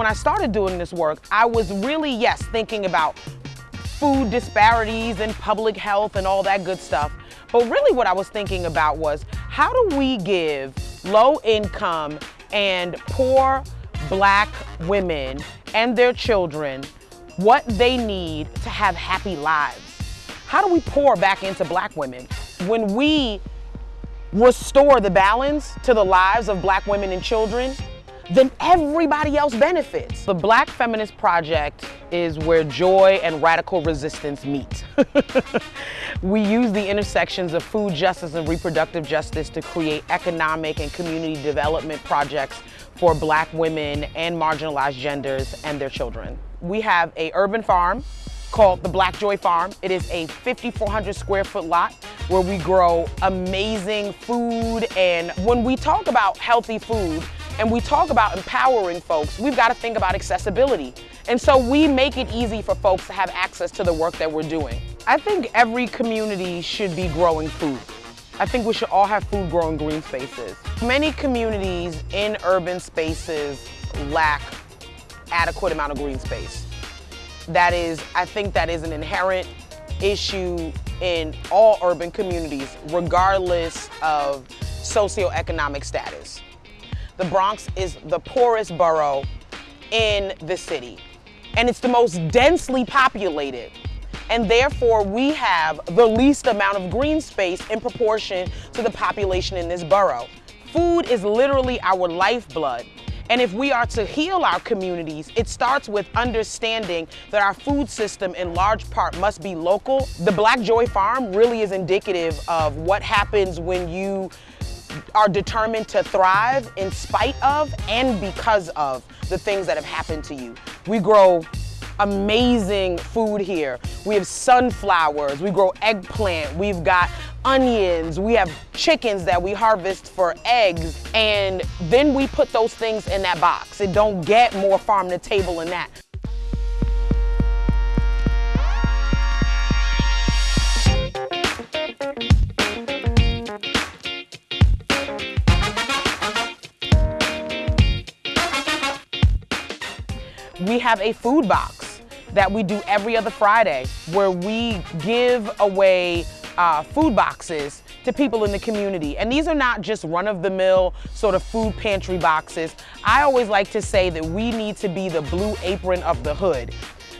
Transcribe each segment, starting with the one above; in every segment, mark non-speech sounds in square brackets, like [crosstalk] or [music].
when I started doing this work, I was really, yes, thinking about food disparities and public health and all that good stuff. But really what I was thinking about was how do we give low income and poor black women and their children what they need to have happy lives? How do we pour back into black women? When we restore the balance to the lives of black women and children, then everybody else benefits. The Black Feminist Project is where joy and radical resistance meet. [laughs] we use the intersections of food justice and reproductive justice to create economic and community development projects for black women and marginalized genders and their children. We have a urban farm called the Black Joy Farm. It is a 5,400 square foot lot where we grow amazing food. And when we talk about healthy food, and we talk about empowering folks, we've got to think about accessibility. And so we make it easy for folks to have access to the work that we're doing. I think every community should be growing food. I think we should all have food growing green spaces. Many communities in urban spaces lack adequate amount of green space. That is, I think that is an inherent issue in all urban communities, regardless of socioeconomic status. The Bronx is the poorest borough in the city. And it's the most densely populated. And therefore, we have the least amount of green space in proportion to the population in this borough. Food is literally our lifeblood. And if we are to heal our communities, it starts with understanding that our food system in large part must be local. The Black Joy Farm really is indicative of what happens when you are determined to thrive in spite of and because of the things that have happened to you. We grow amazing food here. We have sunflowers, we grow eggplant, we've got onions, we have chickens that we harvest for eggs, and then we put those things in that box. It don't get more farm to table than that. We have a food box that we do every other Friday where we give away uh, food boxes to people in the community. And these are not just run-of-the-mill sort of food pantry boxes. I always like to say that we need to be the Blue Apron of the hood.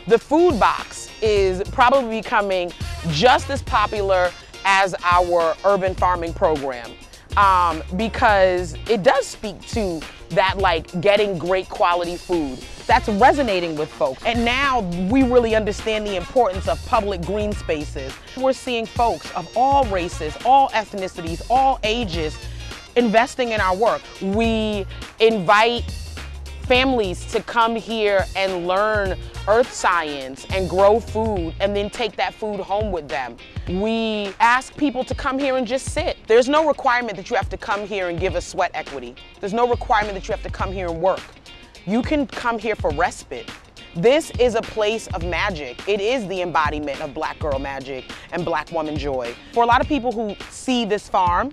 The food box is probably becoming just as popular as our urban farming program um, because it does speak to that like getting great quality food. That's resonating with folks. And now we really understand the importance of public green spaces. We're seeing folks of all races, all ethnicities, all ages investing in our work. We invite families to come here and learn earth science and grow food and then take that food home with them. We ask people to come here and just sit. There's no requirement that you have to come here and give us sweat equity. There's no requirement that you have to come here and work. You can come here for respite. This is a place of magic. It is the embodiment of black girl magic and black woman joy. For a lot of people who see this farm,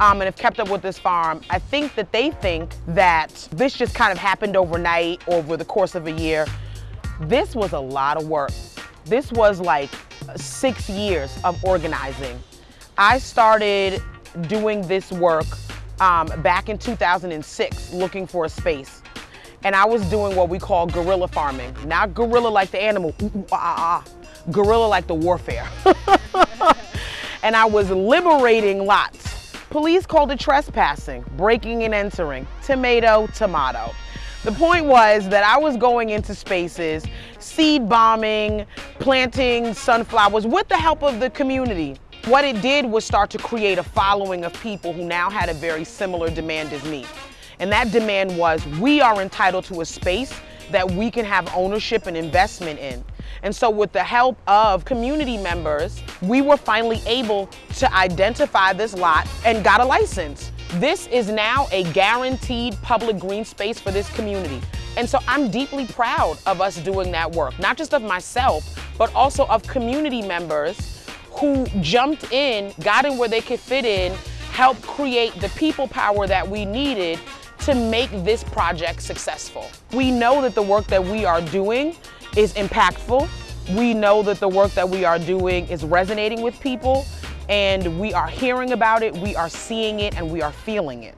um, and have kept up with this farm, I think that they think that this just kind of happened overnight over the course of a year. This was a lot of work. This was like six years of organizing. I started doing this work um, back in 2006, looking for a space. And I was doing what we call guerrilla farming. Not guerrilla like the animal, ooh, ah, ah, ah. guerrilla like the warfare. [laughs] and I was liberating lots. Police called it trespassing, breaking and entering, tomato, tomato. The point was that I was going into spaces, seed bombing, planting sunflowers with the help of the community. What it did was start to create a following of people who now had a very similar demand as me. And that demand was, we are entitled to a space that we can have ownership and investment in. And so with the help of community members, we were finally able to identify this lot and got a license. This is now a guaranteed public green space for this community. And so I'm deeply proud of us doing that work, not just of myself, but also of community members who jumped in, got in where they could fit in, helped create the people power that we needed to make this project successful. We know that the work that we are doing is impactful. We know that the work that we are doing is resonating with people and we are hearing about it, we are seeing it, and we are feeling it.